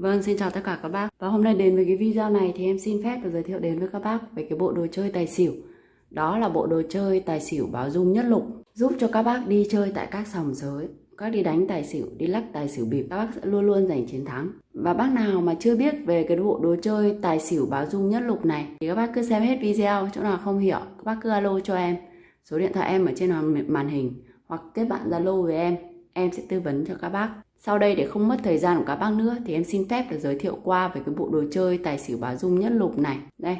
Vâng, xin chào tất cả các bác. Và hôm nay đến với cái video này thì em xin phép được giới thiệu đến với các bác về cái bộ đồ chơi tài xỉu. Đó là bộ đồ chơi tài xỉu báo dung nhất lục, giúp cho các bác đi chơi tại các sòng sới, các đi đánh tài xỉu, đi lắc tài xỉu bịp, các bác sẽ luôn luôn giành chiến thắng. Và bác nào mà chưa biết về cái bộ đồ chơi tài xỉu báo dung nhất lục này thì các bác cứ xem hết video, chỗ nào không hiểu các bác cứ alo cho em. Số điện thoại em ở trên màn hình hoặc kết bạn Zalo với em, em sẽ tư vấn cho các bác. Sau đây để không mất thời gian của các bác nữa thì em xin phép được giới thiệu qua về cái bộ đồ chơi tài xỉu báo dung nhất lục này. Đây,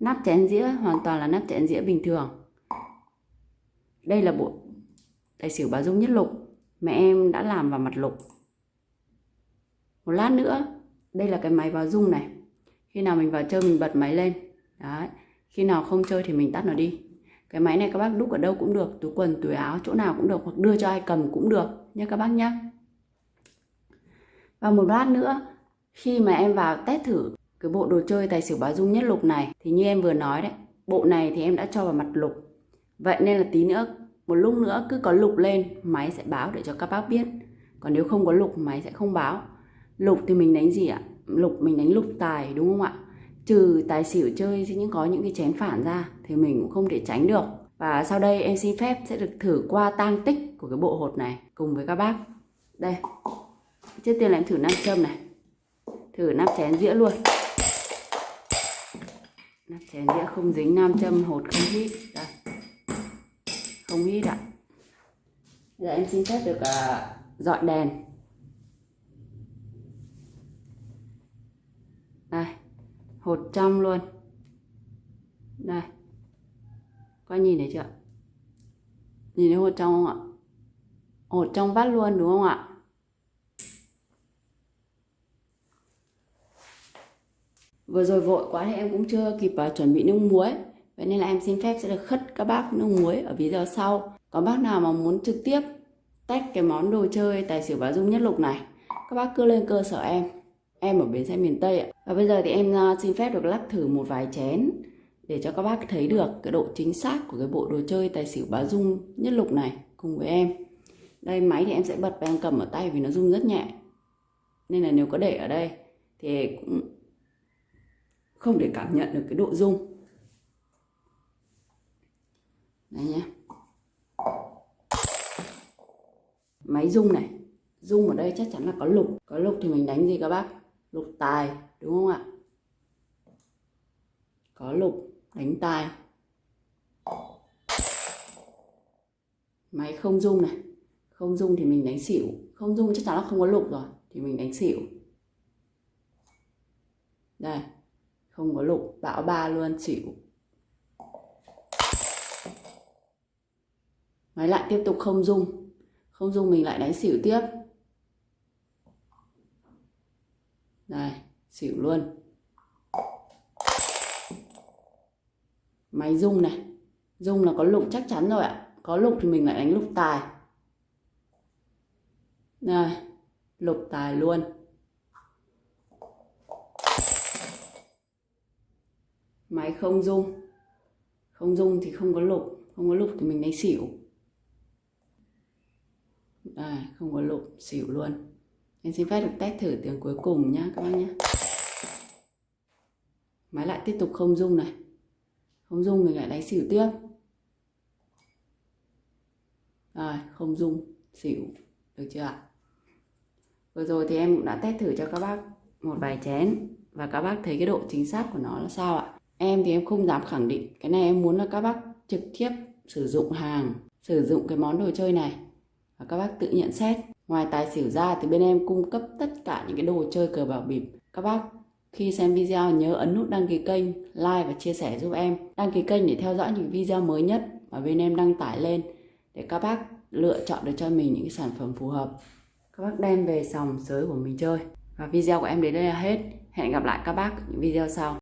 nắp chén dĩa hoàn toàn là nắp chén dĩa bình thường. Đây là bộ tài xỉu báo dung nhất lục. Mẹ em đã làm vào mặt lục. Một lát nữa, đây là cái máy báo dung này. Khi nào mình vào chơi mình bật máy lên. Đấy. Khi nào không chơi thì mình tắt nó đi. Cái máy này các bác đúc ở đâu cũng được, túi quần, túi áo, chỗ nào cũng được hoặc đưa cho ai cầm cũng được nha các bác nhé. Và một lát nữa, khi mà em vào test thử cái bộ đồ chơi tài xỉu báo dung nhất lục này thì như em vừa nói đấy, bộ này thì em đã cho vào mặt lục. Vậy nên là tí nữa, một lúc nữa cứ có lục lên, máy sẽ báo để cho các bác biết. Còn nếu không có lục, máy sẽ không báo. Lục thì mình đánh gì ạ? Lục mình đánh lục tài đúng không ạ? Trừ tài xỉu chơi những có những cái chén phản ra thì mình cũng không thể tránh được. Và sau đây em xin phép sẽ được thử qua tang tích của cái bộ hột này cùng với các bác. Đây, Trước tiên là em thử nam châm này. Thử nắp chén dĩa luôn. Nắp chén dĩa không dính nam châm hột không hít. Đây. Không hít ạ. Giờ em xin phép được à, uh, dọn đèn. Đây. Hột trong luôn. Đây. Có nhìn thấy chưa? Nhìn thấy hột trong không ạ? Hột trong vắt luôn đúng không ạ? Vừa rồi vội quá thì em cũng chưa kịp uh, chuẩn bị nước muối. Vậy nên là em xin phép sẽ được khất các bác nước muối ở video sau. Có bác nào mà muốn trực tiếp tách cái món đồ chơi tài xỉu và dung nhất lục này các bác cứ lên cơ sở em. Em ở bến xe miền Tây ạ. Và bây giờ thì em uh, xin phép được lắc thử một vài chén để cho các bác thấy được cái độ chính xác của cái bộ đồ chơi tài xỉu báo dung nhất lục này cùng với em. Đây máy thì em sẽ bật và em cầm ở tay vì nó rung rất nhẹ. Nên là nếu có để ở đây thì cũng không để cảm nhận được cái độ rung. Đây nhé máy rung này, rung ở đây chắc chắn là có lục. Có lục thì mình đánh gì các bác? Lục tài, đúng không ạ? Có lục, đánh tài. Máy không rung này. Không rung thì mình đánh xỉu. Không rung chắc chắn là không có lục rồi, thì mình đánh xỉu. Đây không có lục, bão ba luôn, chịu. Máy lại tiếp tục không dung không dung mình lại đánh xỉu tiếp. Này, xỉu luôn. Máy dung này. Dung là có lục chắc chắn rồi ạ. Có lục thì mình lại đánh lục tài. Này, lục tài luôn. Máy không dung. Không dung thì không có lục. Không có lục thì mình đánh xỉu. À không có lục, xỉu luôn. Em xin phép được test thử tiếng cuối cùng nhá, các bác nhé máy lại tiếp tục không dung này. Không dung mình lại đánh xỉu tiếp. Rồi, không dung, xỉu. Được chưa ạ? Vừa rồi thì em cũng đã test thử cho các bác một vài chén. Và các bác thấy cái độ chính xác của nó là sao ạ? Em thì em không dám khẳng định. Cái này em muốn là các bác trực tiếp sử dụng hàng, sử dụng cái món đồ chơi này. Và các bác tự nhận xét. Ngoài tài xỉu ra thì bên em cung cấp tất cả những cái đồ chơi cờ bạc bịp. Các bác khi xem video nhớ ấn nút đăng ký kênh, like và chia sẻ giúp em. Đăng ký kênh để theo dõi những video mới nhất mà bên em đăng tải lên để các bác lựa chọn được cho mình những cái sản phẩm phù hợp. Các bác đem về sòng sới của mình chơi. Và video của em đến đây là hết. Hẹn gặp lại các bác những video sau.